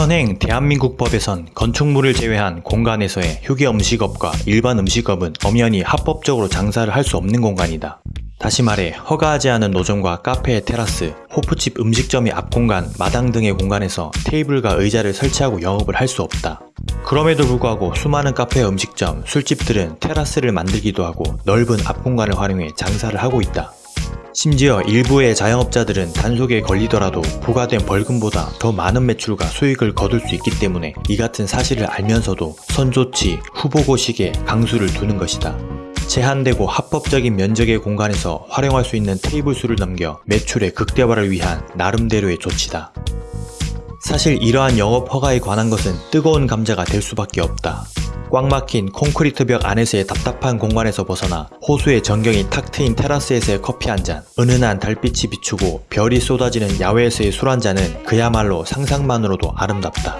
현행 대한민국 법에선 건축물을 제외한 공간에서의 휴게 음식업과 일반 음식업은 엄연히 합법적으로 장사를 할 수 없는 공간이다. 다시 말해 허가하지 않은 노점과 카페, 테라스, 호프집 음식점의 앞공간, 마당 등의 공간에서 테이블과 의자를 설치하고 영업을 할 수 없다. 그럼에도 불구하고 수많은 카페, 음식점, 술집들은 테라스를 만들기도 하고 넓은 앞공간을 활용해 장사를 하고 있다. 심지어 일부의 자영업자들은 단속에 걸리더라도 부과된 벌금보다 더 많은 매출과 수익을 거둘 수 있기 때문에 이 같은 사실을 알면서도 선조치, 후보고식에 강수를 두는 것이다. 제한되고 합법적인 면적의 공간에서 활용할 수 있는 테이블 수를 넘겨 매출의 극대화를 위한 나름대로의 조치다. 사실 이러한 영업 허가에 관한 것은 뜨거운 감자가 될 수밖에 없다. 꽉 막힌 콘크리트 벽 안에서의 답답한 공간에서 벗어나 호수의 전경이 탁 트인 테라스에서의 커피 한 잔, 은은한 달빛이 비추고 별이 쏟아지는 야외에서의 술 한 잔은 그야말로 상상만으로도 아름답다.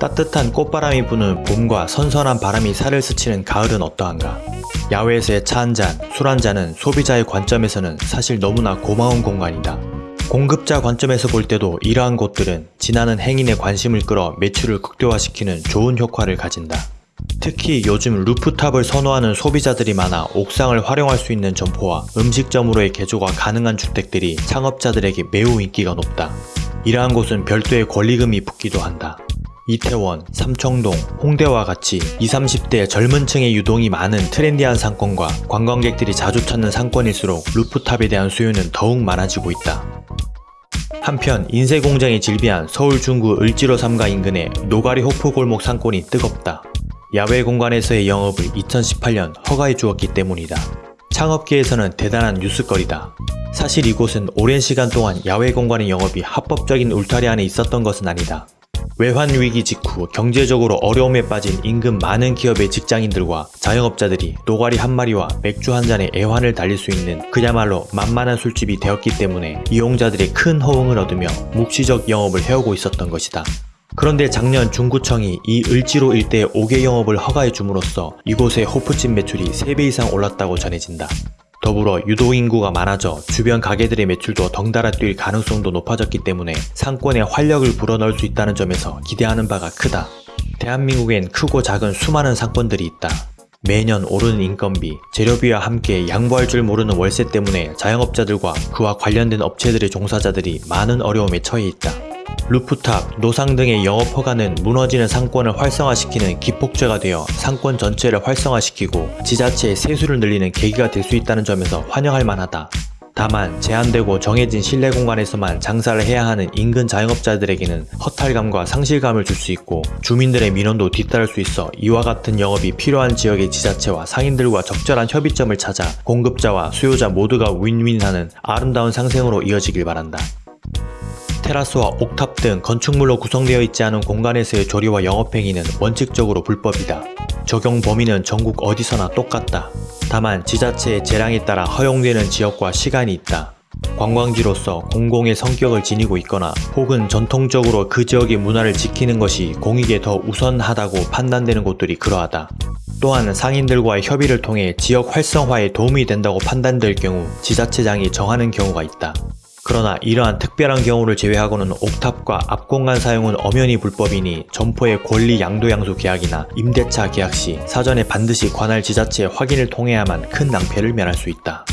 따뜻한 꽃바람이 부는 봄과 선선한 바람이 살을 스치는 가을은 어떠한가? 야외에서의 차 한 잔, 술 한 잔은 소비자의 관점에서는 사실 너무나 고마운 공간이다. 공급자 관점에서 볼 때도 이러한 곳들은 지나는 행인의 관심을 끌어 매출을 극대화시키는 좋은 효과를 가진다. 특히 요즘 루프탑을 선호하는 소비자들이 많아 옥상을 활용할 수 있는 점포와 음식점으로의 개조가 가능한 주택들이 창업자들에게 매우 인기가 높다. 이러한 곳은 별도의 권리금이 붙기도 한다. 이태원, 삼청동, 홍대와 같이 20, 30대 젊은 층의 유동이 많은 트렌디한 상권과 관광객들이 자주 찾는 상권일수록 루프탑에 대한 수요는 더욱 많아지고 있다. 한편 인쇄공장이 즐비한 서울 중구 을지로 3가 인근의 노가리 호프 골목 상권이 뜨겁다. 야외 공간에서의 영업을 2018년 허가해 주었기 때문이다. 창업계에서는 대단한 뉴스거리다. 사실 이곳은 오랜 시간 동안 야외 공간의 영업이 합법적인 울타리 안에 있었던 것은 아니다. 외환위기 직후 경제적으로 어려움에 빠진 인근 많은 기업의 직장인들과 자영업자들이 노가리 한 마리와 맥주 한 잔에 애환을 달릴 수 있는 그야말로 만만한 술집이 되었기 때문에 이용자들의 큰 호응을 얻으며 묵시적 영업을 해오고 있었던 것이다. 그런데 작년 중구청이 이 을지로 일대의 5개 영업을 허가해 줌으로써 이곳의 호프집 매출이 3배 이상 올랐다고 전해진다. 더불어 유도인구가 많아져 주변 가게들의 매출도 덩달아 뛸 가능성도 높아졌기 때문에 상권에 활력을 불어넣을 수 있다는 점에서 기대하는 바가 크다. 대한민국엔 크고 작은 수많은 상권들이 있다. 매년 오르는 인건비, 재료비와 함께 양보할 줄 모르는 월세 때문에 자영업자들과 그와 관련된 업체들의 종사자들이 많은 어려움에 처해 있다. 루프탑, 노상 등의 영업 허가는 무너지는 상권을 활성화시키는 기폭제가 되어 상권 전체를 활성화시키고 지자체의 세수를 늘리는 계기가 될 수 있다는 점에서 환영할 만하다. 다만 제한되고 정해진 실내 공간에서만 장사를 해야 하는 인근 자영업자들에게는 허탈감과 상실감을 줄 수 있고 주민들의 민원도 뒤따를 수 있어 이와 같은 영업이 필요한 지역의 지자체와 상인들과 적절한 협의점을 찾아 공급자와 수요자 모두가 윈윈하는 아름다운 상생으로 이어지길 바란다. 테라스와 옥탑 등 건축물로 구성되어 있지 않은 공간에서의 조리와 영업행위는 원칙적으로 불법이다. 적용 범위는 전국 어디서나 똑같다. 다만 지자체의 재량에 따라 허용되는 지역과 시간이 있다. 관광지로서 공공의 성격을 지니고 있거나 혹은 전통적으로 그 지역의 문화를 지키는 것이 공익에 더 우선하다고 판단되는 곳들이 그러하다. 또한 상인들과의 협의를 통해 지역 활성화에 도움이 된다고 판단될 경우 지자체장이 정하는 경우가 있다. 그러나 이러한 특별한 경우를 제외하고는 옥탑과 앞공간 사용은 엄연히 불법이니 점포의 권리 양도양수 계약이나 임대차 계약 시 사전에 반드시 관할 지자체의 확인을 통해야만 큰 낭패를 면할 수 있다.